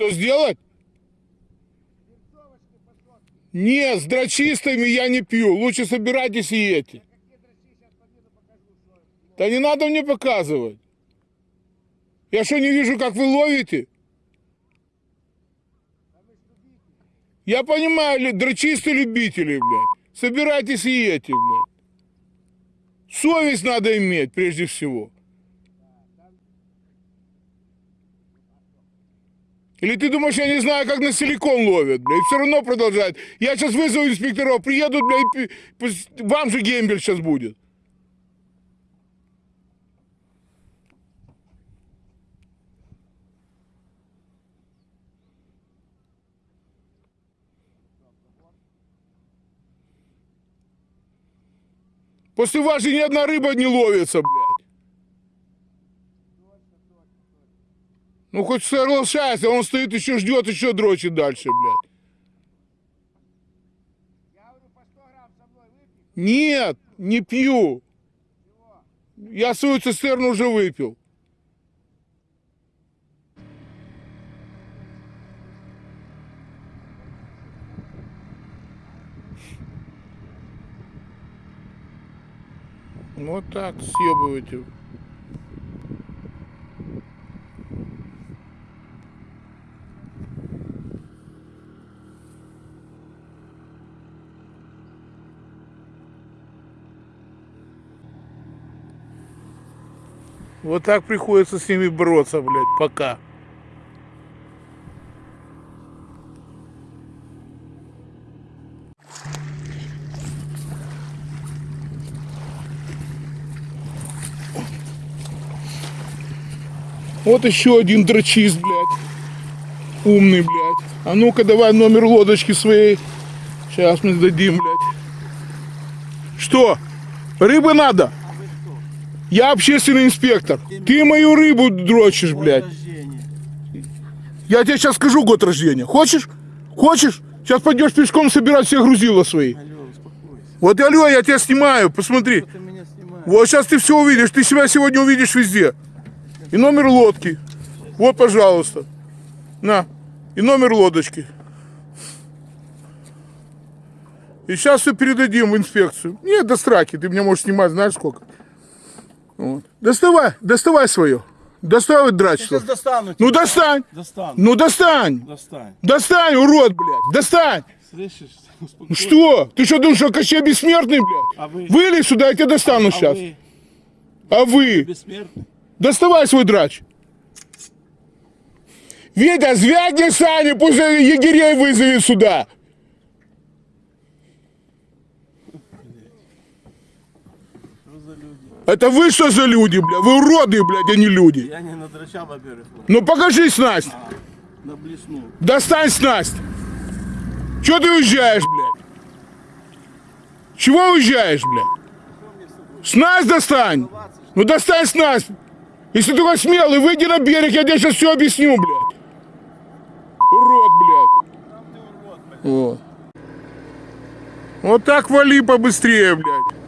Что сделать? Нет, с дрочистами я не пью. Лучше собирайтесь и едьте. Да не надо мне показывать. Я что, не вижу, как вы ловите? Я понимаю, лю- дрочисты любители, блядь. Собирайтесь и едьте, блядь. Совесть надо иметь, прежде всего. Или ты думаешь, я не знаю, как на силикон ловят, блядь, все равно продолжают. Я сейчас вызову инспекторов, приедут, блядь, и вам же гембель сейчас будет. После вас же ни одна рыба не ловится, блядь. Ну хоть соглашайся, он стоит еще ждет, еще дрочит дальше, блядь. Нет, не пью. Я свою цистерну уже выпил. Вот так съебываете. Вот так приходится с ними бороться, блядь, пока. Вот еще один дрочист, блядь. Умный, блядь. А ну-ка давай номер лодочки своей. Сейчас мы сдадим, блядь. Что? Рыбы надо? Я общественный инспектор. Ты мою рыбу дрочишь, блядь. Я тебе сейчас скажу год рождения. Хочешь? Хочешь? Сейчас пойдешь пешком собирать все грузила свои. Вот, алло, я тебя снимаю, посмотри. Вот сейчас ты все увидишь, ты себя сегодня увидишь везде. И номер лодки. Вот, пожалуйста. На. И номер лодочки. И сейчас все передадим в инспекцию. Нет, до страки, ты меня можешь снимать, знаешь сколько. Вот. Доставай, доставай свое. Доставай. Сейчас достану. Ну достань. Достану. Ну достань. Достань. Достань, урод, блядь. Достань. Слышишь? Успокойся. Что? Ты что думаешь, что Кощей бессмертный, блядь? А вы? Вылезь сюда, я тебя достану А сейчас. вы А вы? бессмертный? Доставай свой драч. Витя, звякни Сане, пусть егерей вызовет сюда. Что за люди? Это вы что за люди, бля? Вы уроды, блядь, а не люди. Я не надрачал, во-первых. Ну покажи снасть. На блесну. Достань снасть. Чего ты уезжаешь, блядь? Чего уезжаешь, блядь? Снасть достань. Ну достань снасть. Если ты такой смелый, выйди на берег, я тебе сейчас все объясню, блядь. Урод, блядь. Вот. Вот так вали побыстрее, блядь.